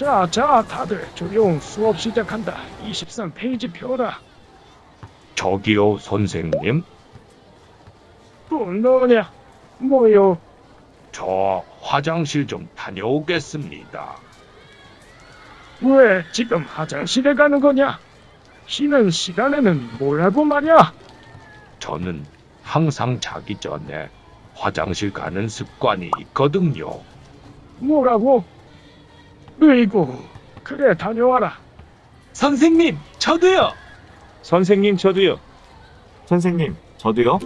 자, 자, 다들 조용 수업 시작한다. 23페이지 펴라. 저기요, 선생님. 또 너냐? 뭐요? 저 화장실 좀 다녀오겠습니다. 왜 지금 화장실에 가는 거냐? 쉬는 시간에는 뭐라고 말이야? 저는 항상 자기 전에 화장실 가는 습관이 있거든요. 뭐라고? 으이구, 그래 다녀와라. 선생님, 저도요. 선생님 저도요. 선생님, 저도요.